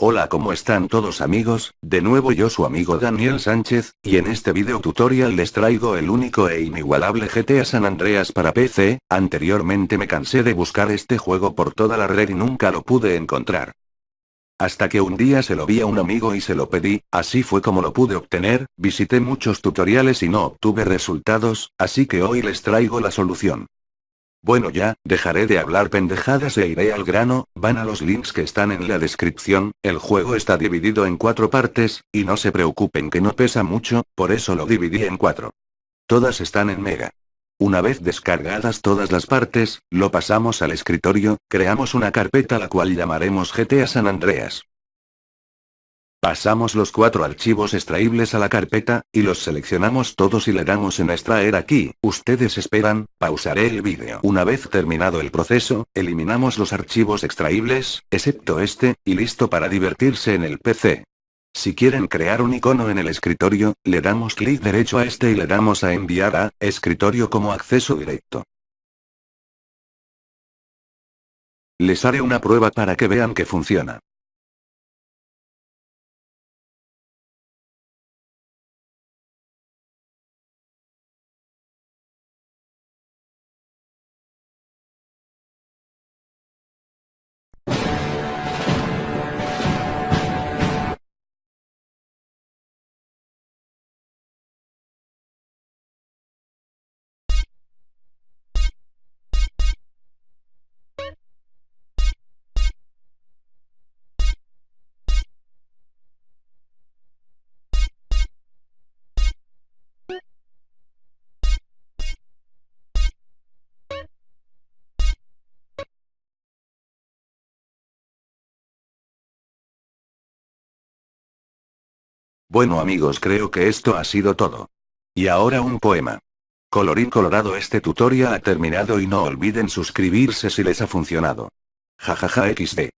Hola ¿cómo están todos amigos? De nuevo yo su amigo Daniel Sánchez, y en este video tutorial les traigo el único e inigualable GTA San Andreas para PC, anteriormente me cansé de buscar este juego por toda la red y nunca lo pude encontrar. Hasta que un día se lo vi a un amigo y se lo pedí, así fue como lo pude obtener, visité muchos tutoriales y no obtuve resultados, así que hoy les traigo la solución. Bueno ya, dejaré de hablar pendejadas e iré al grano, van a los links que están en la descripción, el juego está dividido en cuatro partes, y no se preocupen que no pesa mucho, por eso lo dividí en cuatro. Todas están en Mega. Una vez descargadas todas las partes, lo pasamos al escritorio, creamos una carpeta la cual llamaremos GTA San Andreas. Pasamos los cuatro archivos extraíbles a la carpeta, y los seleccionamos todos y le damos en extraer aquí, ustedes esperan, pausaré el vídeo. Una vez terminado el proceso, eliminamos los archivos extraíbles, excepto este, y listo para divertirse en el PC. Si quieren crear un icono en el escritorio, le damos clic derecho a este y le damos a enviar a, escritorio como acceso directo. Les haré una prueba para que vean que funciona. Bueno amigos creo que esto ha sido todo. Y ahora un poema. Colorín colorado este tutorial ha terminado y no olviden suscribirse si les ha funcionado. Jajaja XD.